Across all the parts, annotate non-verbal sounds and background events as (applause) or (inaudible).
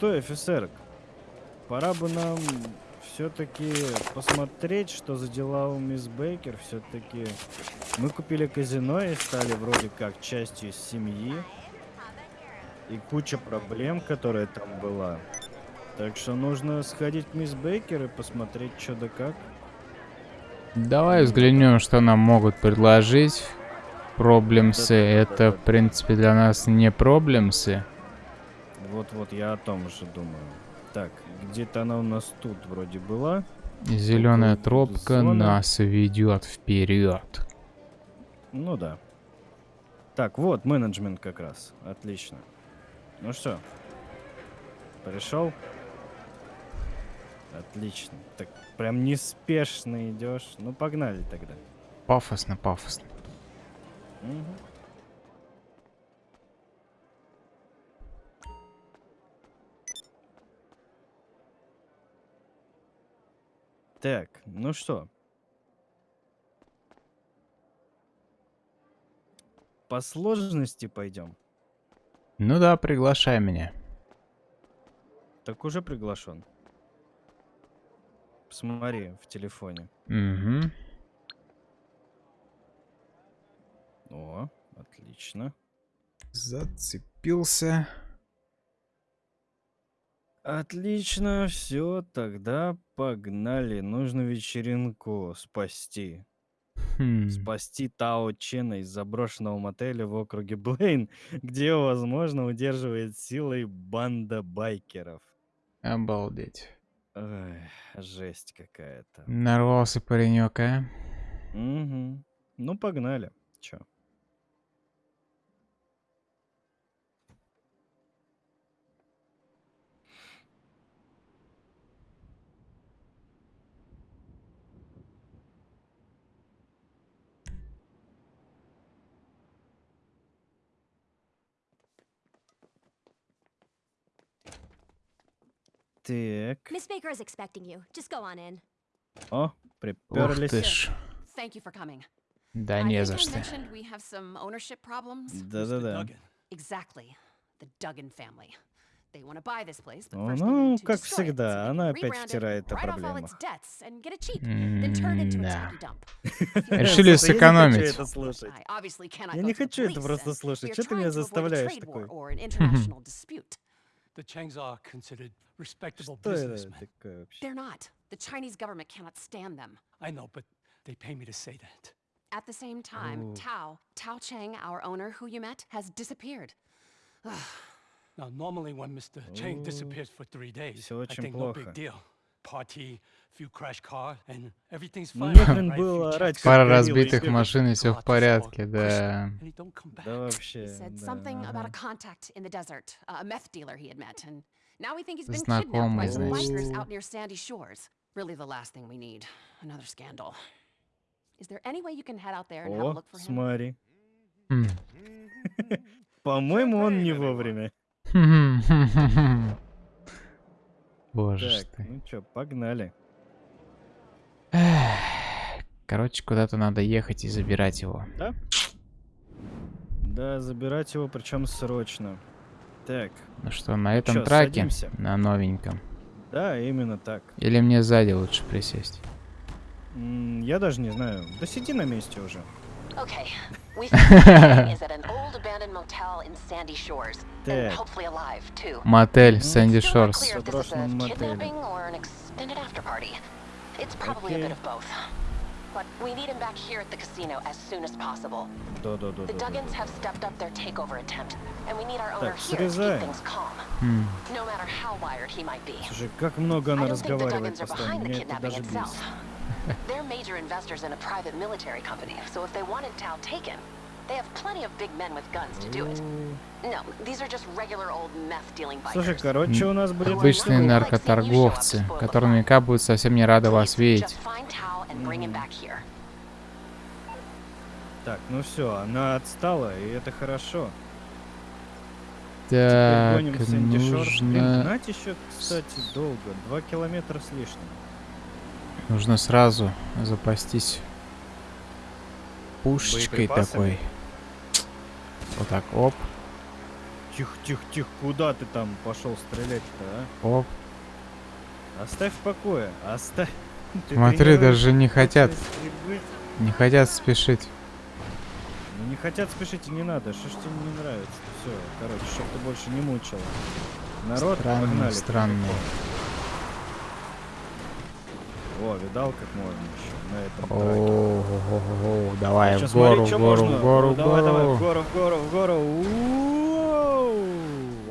что, офицер, пора бы нам все-таки посмотреть, что за дела у мисс Бейкер. Все-таки мы купили казино и стали вроде как частью семьи. И куча проблем, которая там была. Так что нужно сходить к мисс Бейкер и посмотреть, что да как. Давай взглянем, что нам могут предложить. Проблемсы. Это, в принципе, для нас не проблемсы. Вот-вот, я о том же думаю. Так, где-то она у нас тут вроде была. Зеленая тропка зона. нас ведет вперед. Ну да. Так, вот менеджмент как раз. Отлично. Ну что, пришел? Отлично. Так прям неспешно идешь. Ну погнали тогда. Пафосно, пафосно. Угу. Так, ну что? По сложности пойдем. Ну да, приглашай меня. Так уже приглашен. Посмотри в телефоне. Угу. О, отлично. Зацепился. Отлично, все, тогда погнали. Нужно вечеринку спасти. Хм. Спасти Тао Чена из заброшенного мотеля в округе Блейн, где, возможно, удерживает силой банда байкеров. Обалдеть. Ой, жесть какая-то. Нарвался паренек, а? Угу. Ну, погнали. Чё? Так. Miss Baker is expecting you. Just go on in. О, Ух приперлись. ты ж. Thank you for coming. Да I не think за I что. mentioned we have some ownership problems. Да-да-да. Exactly. The Duggan family. They want to buy this place, but О, first they ну, need to как destroy it, so всегда, they она can опять rebrand it, втирает о write off all its проблемах. debts and get it cheap, then turn it into a М-да. tacky dump. Решили не сэкономить. Я не to the хочу это просто слушать. Чё ты меня trying to avoid a заставляешь trade The Changs are considered respectable Что это businessmen. такое вообще? They're not. The Chinese government cannot stand them. I know, but they pay me to say that. At the same time, Ooh. Tao, Tao Chang, our owner who you met, has disappeared. Now, normally when Mr. Chang Ooh. disappears for three days, Всё I очень think no плохо. big deal. Party, few crash car, and everything's Ну, fine. не хрен right? было Few орать, Пара разбитых машин и все в порядке, да. Да вообще, He said да, something about a ага. contact in the desert, a meth dealer he had met, and now we think he's been Знакомый, kidnapped by some значит. bikers out near Sandy Shores. Really the last thing we need. Another scandal. Is there any way you can head out there and have a О, look for him? смотри. Хм. По-моему, он не вовремя. Боже ж Так, ты. ну чё, погнали. (sighs) Короче, куда-то надо ехать и забирать его. Да? Да, забирать его, причем срочно. Так, Ну что, на этом чё, траке, садимся? на новеньком. да, именно так. Или мне сзади лучше присесть? М, Я даже не знаю. Да сиди на месте уже. Okay, we think Chang is at an old abandoned motel in Sandy Shores, and Так. hopefully alive too. Мотель Сэнди Still not Шорс. clear if this is a Заброшенном мотеле. kidnapping or an extended after party. It's probably a Okay. bit of both. But we need him back here at the casino as soon as possible. Да-да-да. The Duggans have stepped up their takeover attempt, and we need our owner Так, here to срезаем. keep things calm, Хм. no matter how wired he might be. Слушай, как много она I don't think the разговаривает Duggans are постоянно. behind the Меня это kidnapping даже itself. бесит. They're major investors in a private military company, so if they wanted Tao taken, they have plenty of big men with guns to do it. No, these are just regular old meth-dealing Слушай, bikers. короче, у нас будет... Обычные наркоторговцы, которые наверняка будут совсем не рады вас видеть. Так, ну все, она отстала, и это хорошо. Так, Шорс. Блин, нужно... гнать еще, кстати, долго. Два километра с лишним. Нужно сразу запастись пушечкой такой. Вот так, оп. Тихо, тихо, тихо, куда ты там пошел стрелять-то, а? Оп. Оставь в покое, оставь. (laughs) Ты Смотри, даже не хотят, стрельбы. не хотят спешить. Ну не хотят спешить и не надо. Что ж тебе не нравится? Все, короче, чтоб ты больше не мучил. Народ, Странные, погнали. странные. О, видал, как можно еще на этом. О, давай в гору, в гору, в гору, в давай, давай, в гору. гору, в гору, в гору.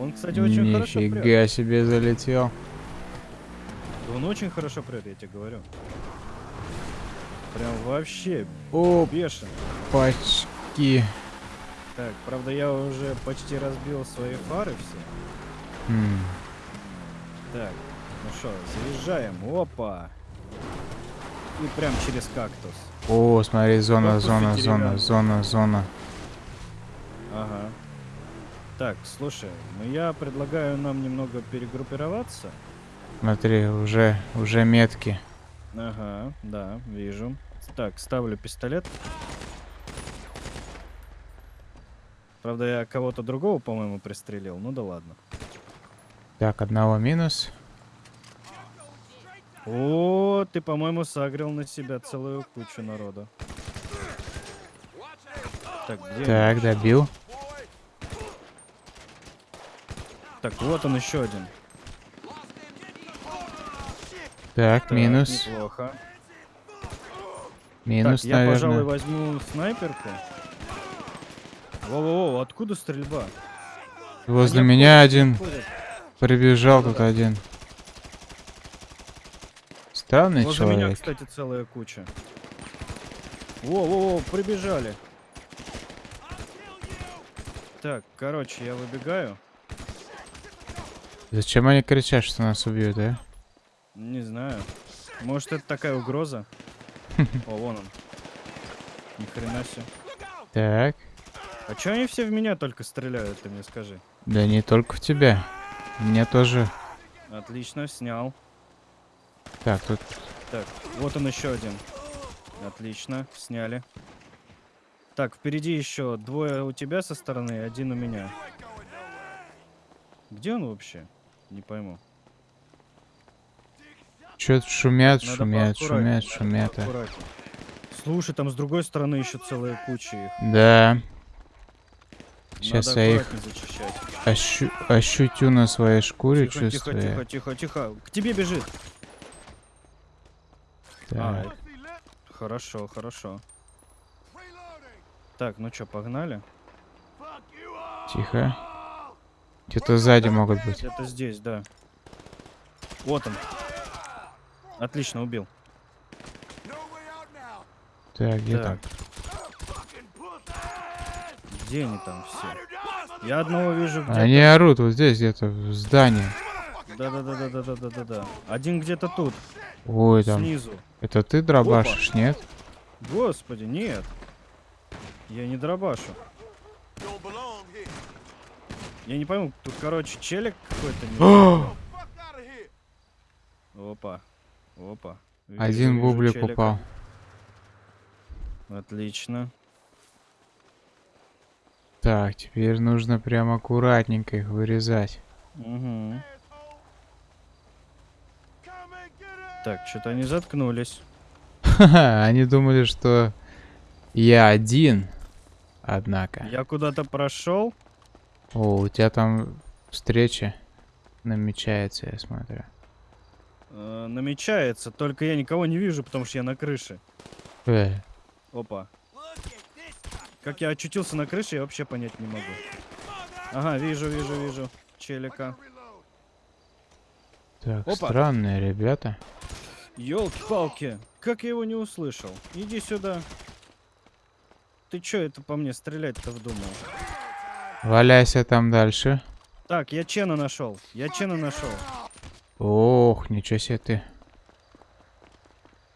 Он, кстати, очень хорошо прет. Нифига себе залетел. Он очень хорошо прет, я тебе говорю. Прям вообще О, бешен. почки. Так, правда, я уже почти разбил свои фары все. М, Так, ну что, заезжаем. Опа. И прям через кактус. О, смотри, зона, Корпус зона, зона, зона, зона. Ага. Так, слушай, ну я предлагаю нам немного перегруппироваться. Смотри, уже, уже метки. Ага, да, вижу. Так, ставлю пистолет. Правда, я кого-то другого, по-моему, пристрелил. Ну да ладно. Так, одного минус. О, ты, по-моему, сагрил на себя целую кучу народа. Так, где? Так, добил. Так, вот он еще один. Так, Так, минус. Неплохо. Минус, так, я, пожалуй, наверное. возьму снайперку. Во-во-во, откуда стрельба? Возле Они меня один обходят. прибежал тут Да-да-да. один. Странный Возле меня, человек. кстати, целая куча. Во-во-во, прибежали. Так, короче, я выбегаю. Зачем они кричат, что нас убьют, а? Не знаю. Может, это такая угроза? (laughs) О, вон он. Ни хрена себе. Так. А чё они все в меня только стреляют, ты мне скажи? Да не только в тебя. Мне тоже. Отлично, снял. Так, тут Так, вот он еще один. Отлично, сняли. Так, впереди еще двое у тебя со стороны, один у меня. Где он вообще? Не пойму. что-то шумят, Надо шумят, шумят, шумят. а. Слушай, там с другой стороны еще целая куча их. Да. Сейчас Надо я их ощу- ощутю на своей шкуре, Тихо, тихо, чувствую. тихо, тихо, тихо. К тебе бежит. А, Так. хорошо, хорошо. Так, ну что, погнали? Тихо. Где-то сзади могут быть. Это здесь, да. Вот он. Отлично, убил. Так, где Так. там? Где они там все? Я одного вижу где-то. Они орут вот здесь где-то, в здании. Да-да-да-да-да-да-да-да. Один где-то тут, Ой, там. снизу. Это ты дробашишь, нет? Господи, нет. Я не дробашу. Я не пойму, тут, короче, челик какой-то. (gasps) Опа. Опа. Вижу, Один бублик челика. упал. Отлично. Так, теперь нужно прям аккуратненько их вырезать. Угу. Так, что-то они заткнулись. (laughs) Они думали, что я один. Однако. Я куда-то прошел. О, у тебя там встреча намечается, я смотрю. э, намечается, только я никого не вижу, потому что я на крыше. Э, Опа. Как я очутился на крыше, я вообще понять не могу. Ага, вижу, вижу, вижу. Челика. Так, Опа. странные ребята. Ёлки-палки, как я его не услышал? Иди сюда. Ты чё это по мне стрелять-то вдумал? Валяйся там дальше. Так, я Чена нашел. Я Чена нашел. Ох, ничего себе ты.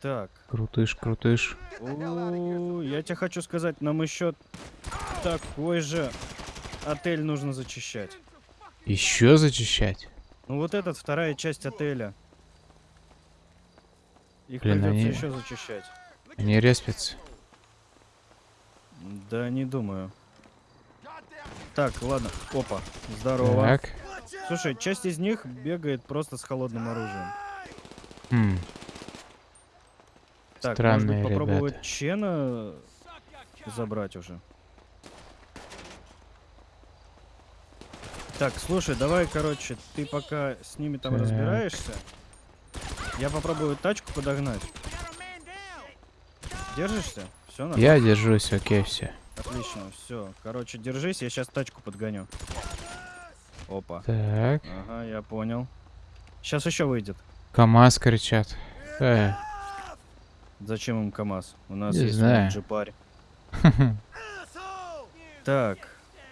Так. Крутыш, крутыш. У, я тебе хочу сказать, нам еще такой же отель нужно зачищать. Еще зачищать? Ну вот этот, вторая часть отеля. Их Блин, придется они- еще зачищать. Они респятся. Да, не думаю. Так, ладно. Опа. Здорово. Так. Слушай, часть из них бегает просто с холодным оружием. Хм. Так, Странные может быть, попробовать ребята. Чена забрать уже. Так, слушай, давай, короче, ты пока с ними там Так. разбираешься. Я попробую тачку подогнать. Держишься? Все, нормально? Я держусь, окей, все. Отлично, все. Короче, держись, я сейчас тачку подгоню. Опа. Так. Ага, я понял. Сейчас еще выйдет. КамАЗ кричат. Э, Зачем им КамАЗ? У нас Не есть знаю. джипарь. (laughs) Так.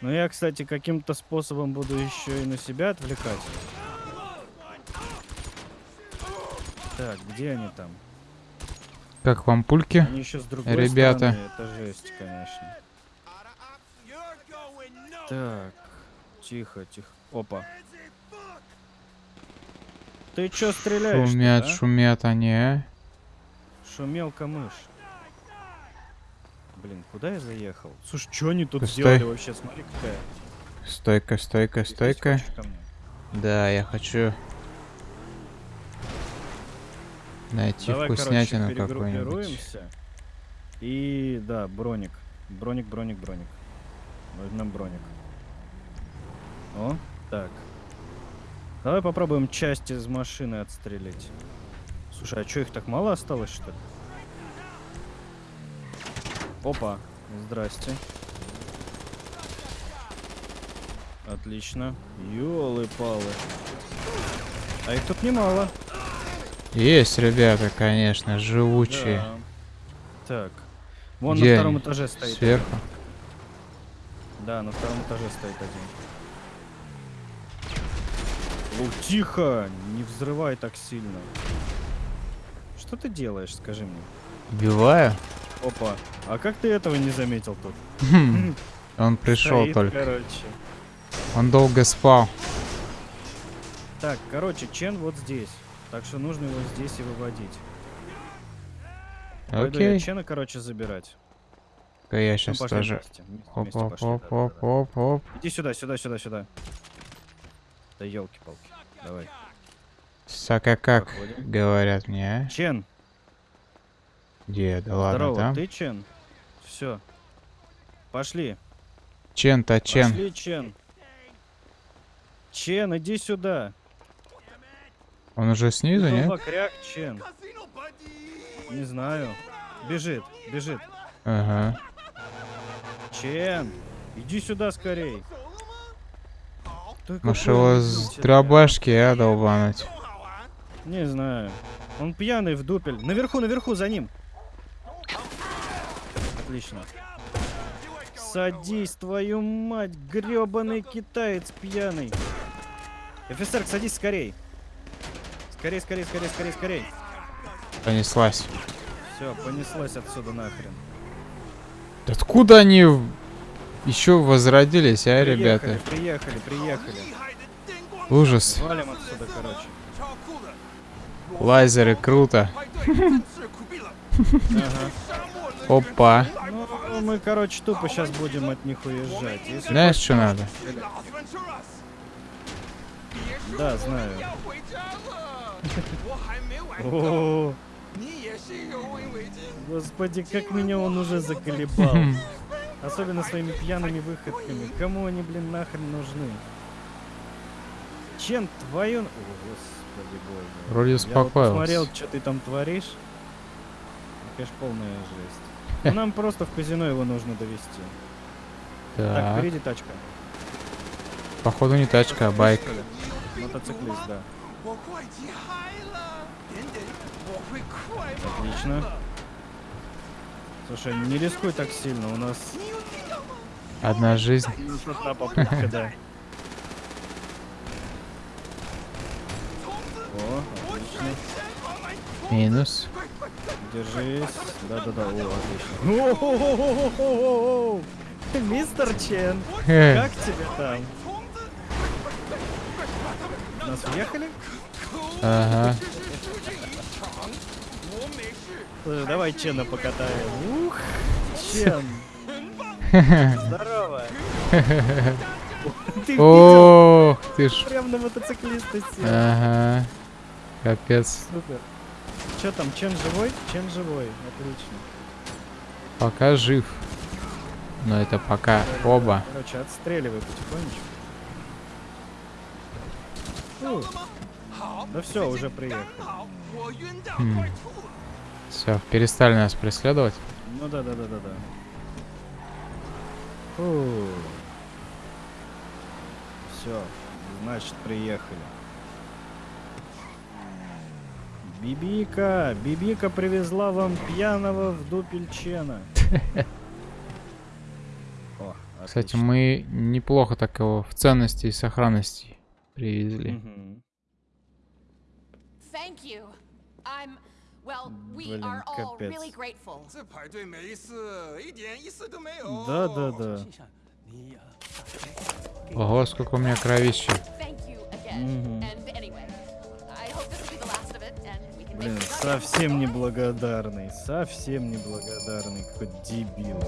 Ну я, кстати, каким-то способом буду еще и на себя отвлекать. Так, где они там? Как вам пульки? Они еще с другой Ребята. стороны. Это жесть, конечно. Так. Тихо, тихо. Опа. Ты чё стреляешь? Шумят, а? шумят они, а? Шумелка мышь. Блин, куда я заехал? Слушай, что они тут Постой. сделали вообще? Смотри, какая. Стойка, стойка, стойка. Да, я хочу найти Давай, вкуснятину какую-нибудь. И да, броник. Броник, броник, броник. Возьмем броник. О, так. Давай попробуем часть из машины отстрелить. Слушай, а что их так мало осталось, что ли? Опа, здрасте. Отлично. Ёлы-палы. А их тут немало. Есть, ребята, конечно, живучие. Да. Так. Вон Где на втором они? этаже стоит. Сверху. один. Да, на втором этаже стоит один. О, тихо! Не взрывай так сильно. Что ты делаешь, скажи мне? Убиваю. Опа. А как ты этого не заметил тут? Хм, Он пришел Стоит, только. короче. Он долго спал. Так, короче, Чен вот здесь. Так что нужно его здесь и выводить. Пойду я Окей. Чена, короче, забирать. Я Ну, сейчас пошли тоже. Вместе- Оп, вместе оп, пошли, оп, да-да-да. оп, оп, оп. Иди сюда, сюда, сюда, сюда. Да елки-палки. Давай. Сака как, Проходим. говорят мне, а? Чен, Где? Да ладно, здорово, ты Чен? Все. Пошли. Чен-то Чен. Пошли, Чен. Чен, иди сюда. Он уже снизу, нет? Зомбакряк, Чен. Не знаю. Бежит, бежит. Ага. Чен, иди сюда скорей. Может его с дробашки, а, долбануть? Не знаю. Он пьяный в дупель. Наверху, наверху, за ним. Отлично. Садись, твою мать, гребаный китаец пьяный. Офицер, садись скорей. Скорей, скорей, скорей, скорей, скорей. Понеслась. Все, понеслась отсюда нахрен. Откуда они еще возродились, а, Приехали, ребята? приехали, приехали. Ужас. Валим отсюда, короче. Лазеры, круто. Ага. Опа. Ну, мы, короче, тупо сейчас будем от них уезжать. Если Знаешь, что надо? Да, знаю. О, (laughs) Господи, как меня он уже заколебал. Особенно своими пьяными выходками. Кому они, блин, нахрен нужны? Чем твою... О, господи боже. Вроде Я вот посмотрел, успокоился. что ты там творишь. Конечно, полная жесть. Ну, нам просто в казино его нужно довести. Так, Так, впереди тачка. походу не тачка, а байк. Мотоциклист, да. Отлично. Слушай, не рискуй так сильно, у нас Одна жизнь. минус одна попытка, да. О, отлично. Минус. Держись. Да-да-да, о, отлично. О-хо-хо-хо-хо-хо-хо! Мистер Чен, Хе, как тебе там? Нас въехали? Ага. Слушай, давай Чена покатаем. Ух, Чен. Здорово. Ты видел? Ох, ты ж. Прям на мотоциклиста сел. Ага. Капец. Супер. Че там, Чен живой? Чен живой, отлично. Пока жив. Но это пока оба. Короче, отстреливай потихонечку. Фу. Да все, уже приехали. Все, перестали нас преследовать. Ну да, да, да, да, да. Фу. Все, значит, приехали. Бибика, Бибика привезла вам пьяного в Дупельчена. (laughs) Кстати, мы неплохо так его в ценности и сохранности привезли. Блин, капец. Да, да, да. Ого, сколько у меня кровища. Угу. Блин, совсем неблагодарный, совсем неблагодарный, какой дебил.